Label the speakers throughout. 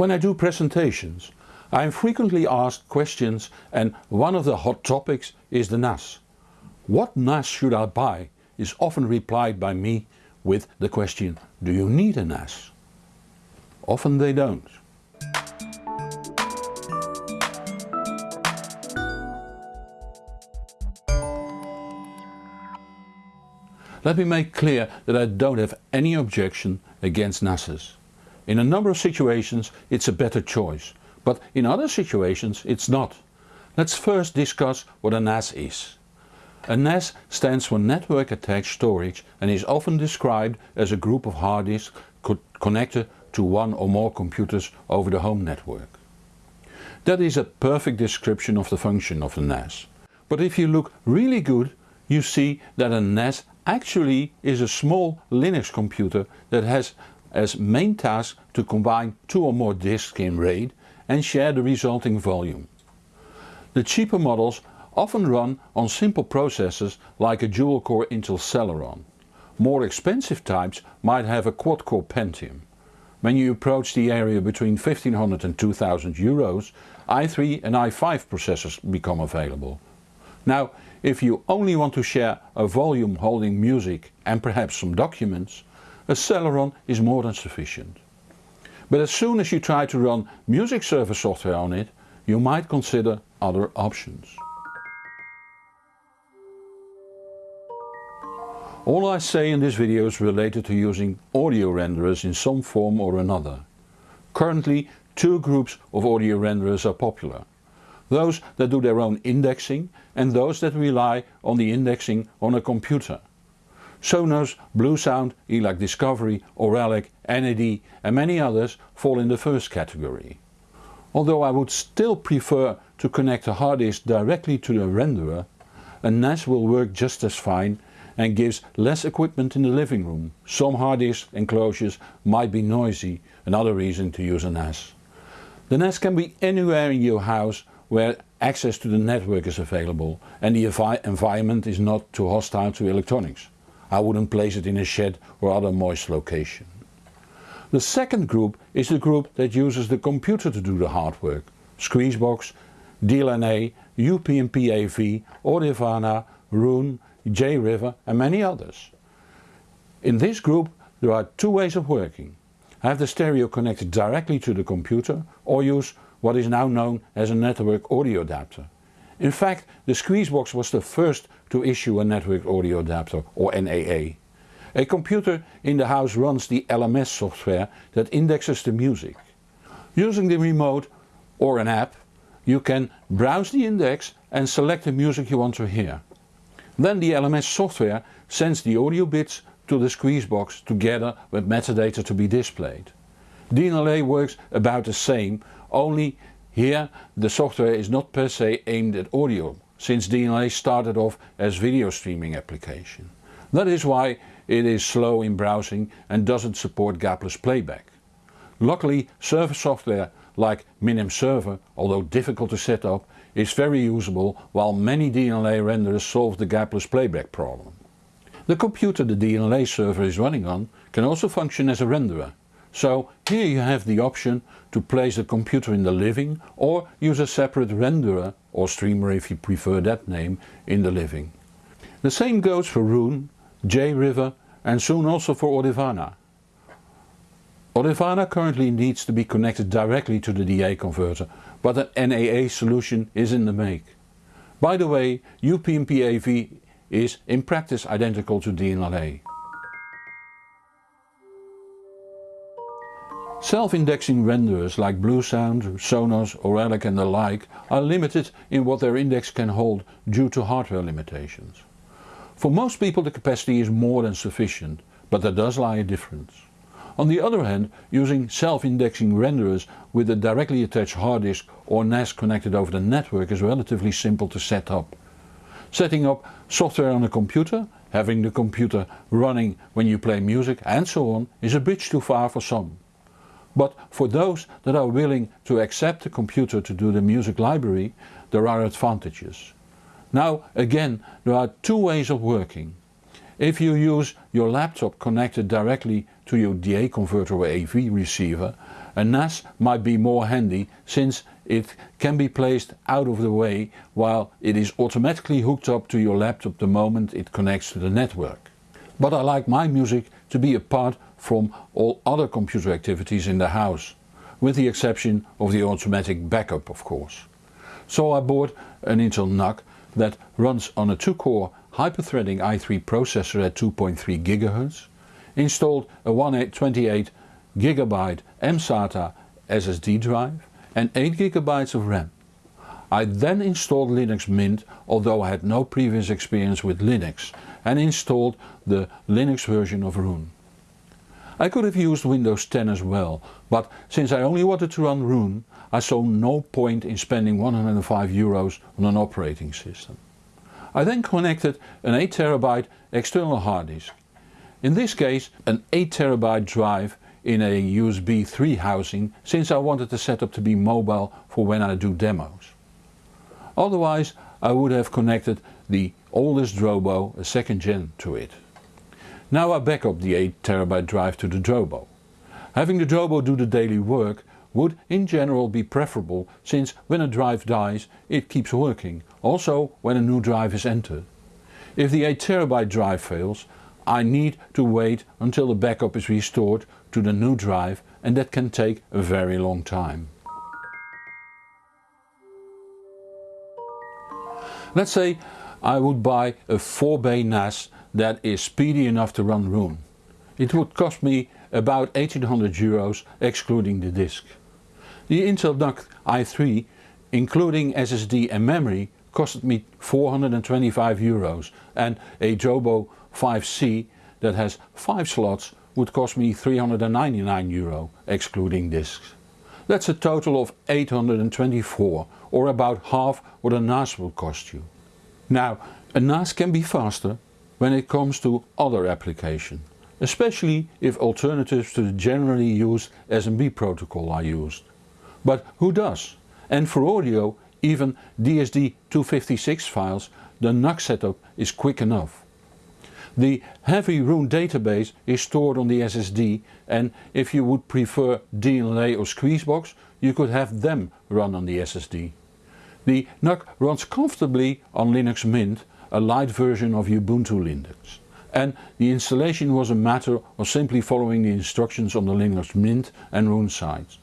Speaker 1: When I do presentations I am frequently asked questions and one of the hot topics is the NAS. What NAS should I buy is often replied by me with the question do you need a NAS? Often they don't. Let me make clear that I don't have any objection against NASes. In a number of situations it's a better choice, but in other situations it's not. Let's first discuss what a NAS is. A NAS stands for Network Attached Storage and is often described as a group of hard disks co connected to one or more computers over the home network. That is a perfect description of the function of a NAS. But if you look really good you see that a NAS actually is a small Linux computer that has as main task to combine two or more disks in RAID and share the resulting volume. The cheaper models often run on simple processors like a dual-core Intel Celeron. More expensive types might have a quad-core Pentium. When you approach the area between 1500 and 2000 euros, i3 and i5 processors become available. Now if you only want to share a volume holding music and perhaps some documents, a Celeron is more than sufficient. But as soon as you try to run music server software on it, you might consider other options. All I say in this video is related to using audio renderers in some form or another. Currently two groups of audio renderers are popular those that do their own indexing and those that rely on the indexing on a computer. Sonos, Bluesound, ELAC Discovery, Auralic, NAD and many others fall in the first category. Although I would still prefer to connect a hard disk directly to the renderer, a NAS will work just as fine and gives less equipment in the living room. Some hard disk enclosures might be noisy, another reason to use a NAS. The NAS can be anywhere in your house where access to the network is available and the envi environment is not too hostile to electronics. I wouldn't place it in a shed or other moist location. The second group is the group that uses the computer to do the hard work. Squeezebox, DLNA, UPnP AV, Audirvana, Roon, JRiver and many others. In this group there are two ways of working. I Have the stereo connected directly to the computer or use what is now known as a network audio adapter. In fact the Squeezebox was the first to issue a network audio adapter or NAA. A computer in the house runs the LMS software that indexes the music. Using the remote or an app you can browse the index and select the music you want to hear. Then the LMS software sends the audio bits to the Squeezebox together with metadata to be displayed. DLNA works about the same only here the software is not per se aimed at audio, since DLNA started off as video streaming application. That is why it is slow in browsing and doesn't support gapless playback. Luckily server software like Minim Server, although difficult to set up, is very usable while many DLNA renderers solve the gapless playback problem. The computer the DLNA server is running on can also function as a renderer so here you have the option to place the computer in the living or use a separate renderer or streamer if you prefer that name in the living. The same goes for Roon, JRiver and soon also for Audirvana. Audirvana currently needs to be connected directly to the DA converter but an NAA solution is in the make. By the way UPnP AV is in practice identical to DLNA. Self-indexing renderers like Bluesound, Sonos, Auralic and the like are limited in what their index can hold due to hardware limitations. For most people the capacity is more than sufficient, but there does lie a difference. On the other hand, using self-indexing renderers with a directly attached hard disk or NAS connected over the network is relatively simple to set up. Setting up software on a computer, having the computer running when you play music and so on is a bridge too far for some. But for those that are willing to accept the computer to do the music library there are advantages. Now again there are two ways of working. If you use your laptop connected directly to your DA converter or AV receiver, a NAS might be more handy since it can be placed out of the way while it is automatically hooked up to your laptop the moment it connects to the network. But I like my music to be apart from all other computer activities in the house, with the exception of the automatic backup of course. So I bought an Intel NUC that runs on a 2-core hyperthreading i3 processor at 2.3 GHz, installed a 128 GB mSATA SSD drive and 8 GB of RAM. I then installed Linux Mint although I had no previous experience with Linux and installed the Linux version of Roon. I could have used Windows 10 as well, but since I only wanted to run Roon I saw no point in spending 105 euros on an operating system. I then connected an 8TB external hard disk. In this case an 8TB drive in a USB 3 housing since I wanted the setup to be mobile for when I do demos. Otherwise I would have connected the oldest Drobo, a second gen, to it. Now I back up the 8TB drive to the Drobo. Having the Drobo do the daily work would in general be preferable since when a drive dies it keeps working, also when a new drive is entered. If the 8TB drive fails I need to wait until the backup is restored to the new drive and that can take a very long time. Let's say I would buy a 4 bay NAS that is speedy enough to run Roon. It would cost me about 1800 euros excluding the disk. The Intel NUC i3 including SSD and memory costed me 425 euros and a Drobo 5C that has 5 slots would cost me 399 euro excluding discs. That's a total of 824 or about half what a NAS will cost you. Now a NAS can be faster when it comes to other application, especially if alternatives to the generally used SMB protocol are used. But who does? And for audio even DSD 256 files the NUC setup is quick enough. The heavy Roon database is stored on the SSD and if you would prefer DLNA or Squeezebox you could have them run on the SSD. The NUC runs comfortably on Linux Mint, a light version of Ubuntu Linux. And the installation was a matter of simply following the instructions on the Linux Mint and Roon sites.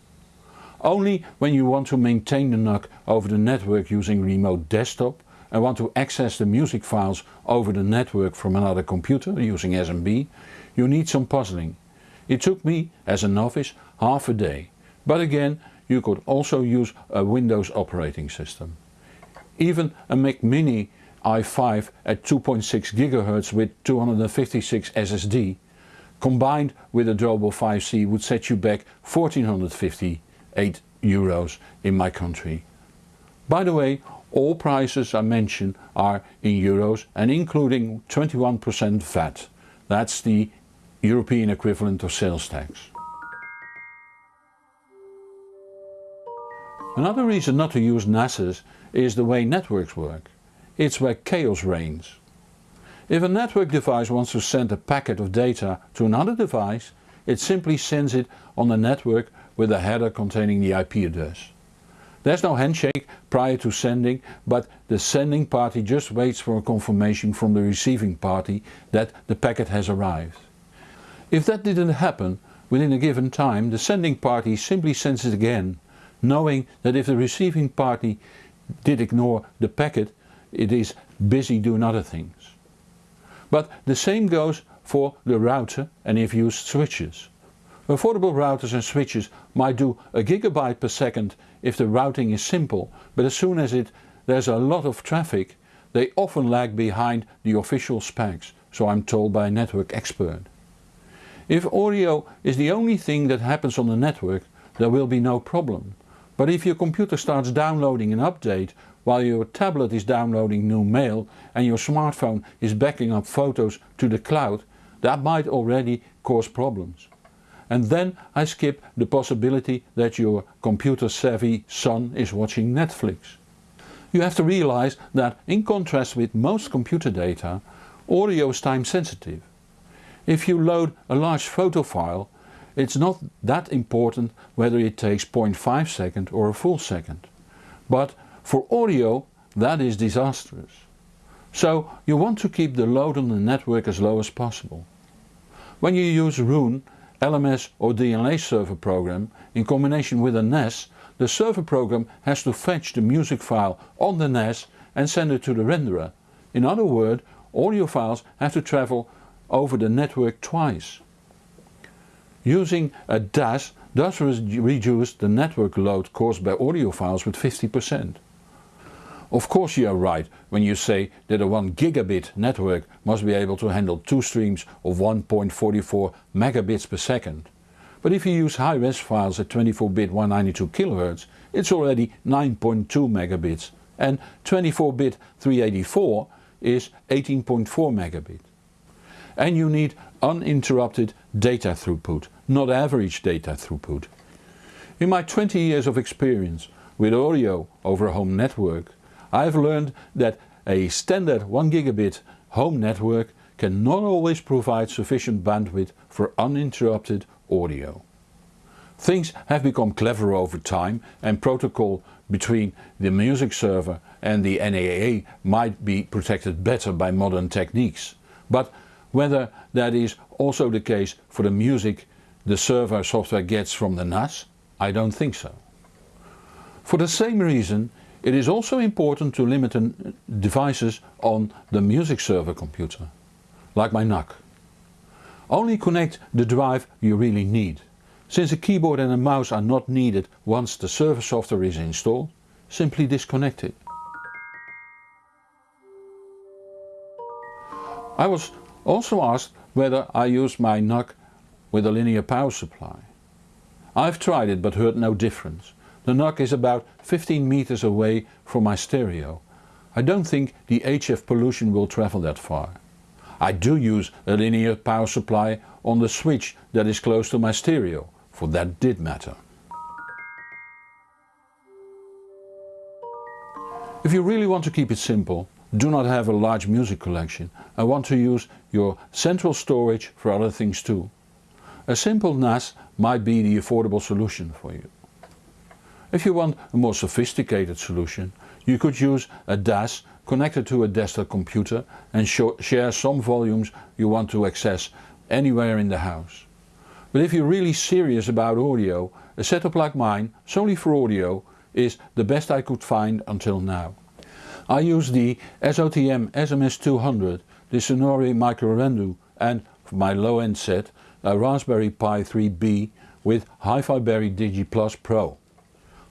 Speaker 1: Only when you want to maintain the NUC over the network using remote desktop and want to access the music files over the network from another computer using SMB, you need some puzzling. It took me, as a novice, half a day. But again, you could also use a Windows operating system. Even a Mac Mini i5 at 2.6 GHz with 256 SSD combined with a Drobo 5C would set you back 1458 euros in my country. By the way all prices I mention are in euros and including 21% VAT. That's the European equivalent of sales tax. Another reason not to use NASes is the way networks work. It's where chaos reigns. If a network device wants to send a packet of data to another device, it simply sends it on the network with a header containing the IP address. There's no handshake prior to sending but the sending party just waits for a confirmation from the receiving party that the packet has arrived. If that didn't happen within a given time the sending party simply sends it again, knowing that if the receiving party did ignore the packet it is busy doing other things. But the same goes for the router and if used switches. Affordable routers and switches might do a gigabyte per second if the routing is simple, but as soon as it, there's a lot of traffic they often lag behind the official specs, so I'm told by a network expert. If audio is the only thing that happens on the network there will be no problem. But if your computer starts downloading an update while your tablet is downloading new mail and your smartphone is backing up photos to the cloud, that might already cause problems and then I skip the possibility that your computer savvy son is watching Netflix. You have to realize that in contrast with most computer data, audio is time sensitive. If you load a large photo file it's not that important whether it takes 0.5 second or a full second. But for audio that is disastrous. So you want to keep the load on the network as low as possible. When you use Roon, LMS or DLNA server program in combination with a NAS, the server program has to fetch the music file on the NAS and send it to the renderer. In other words, audio files have to travel over the network twice. Using a DAS does reduce the network load caused by audio files with 50%. Of course you are right when you say that a 1 gigabit network must be able to handle two streams of 1.44 megabits per second. But if you use high-res files at 24-bit 192 kHz it's already 9.2 megabits and 24-bit 384 is 18.4 megabit. And you need uninterrupted data throughput, not average data throughput. In my 20 years of experience with audio over a home network I have learned that a standard 1 gigabit home network cannot always provide sufficient bandwidth for uninterrupted audio. Things have become clever over time and protocol between the music server and the NAA might be protected better by modern techniques. But whether that is also the case for the music the server software gets from the NAS? I don't think so. For the same reason it is also important to limit devices on the music server computer, like my NUC. Only connect the drive you really need. Since a keyboard and a mouse are not needed once the server software is installed, simply disconnect it. I was also asked whether I use my NUC with a linear power supply. I've tried it but heard no difference. The NUC is about 15 meters away from my stereo. I don't think the HF pollution will travel that far. I do use a linear power supply on the switch that is close to my stereo, for that did matter. If you really want to keep it simple, do not have a large music collection and want to use your central storage for other things too. A simple NAS might be the affordable solution for you. If you want a more sophisticated solution you could use a DAS connected to a desktop computer and share some volumes you want to access anywhere in the house. But if you're really serious about audio, a setup like mine, solely for audio, is the best I could find until now. I use the SOTM SMS200, the Sonore Microrendu and for my low end set a Raspberry Pi 3B with HiFi Berry Digi Plus Pro.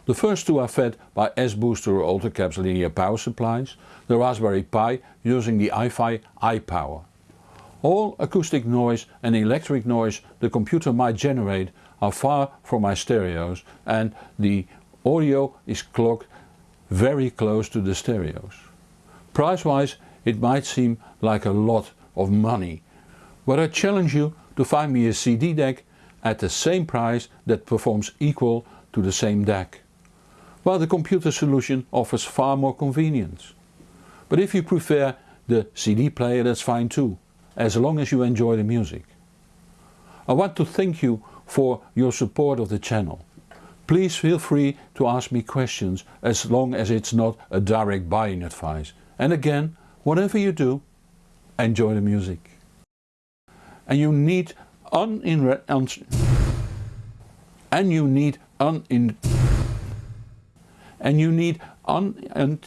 Speaker 1: The first two are fed by S-Booster or Ultracaps linear power supplies, the Raspberry Pi using the iFi iPower. All acoustic noise and electric noise the computer might generate are far from my stereos and the audio is clocked very close to the stereos. Price wise it might seem like a lot of money, but I challenge you to find me a CD deck at the same price that performs equal to the same deck. While the computer solution offers far more convenience. But if you prefer the CD player that's fine too, as long as you enjoy the music. I want to thank you for your support of the channel. Please feel free to ask me questions as long as it's not a direct buying advice. And again, whatever you do, enjoy the music. And you need unin and you need unin and you need un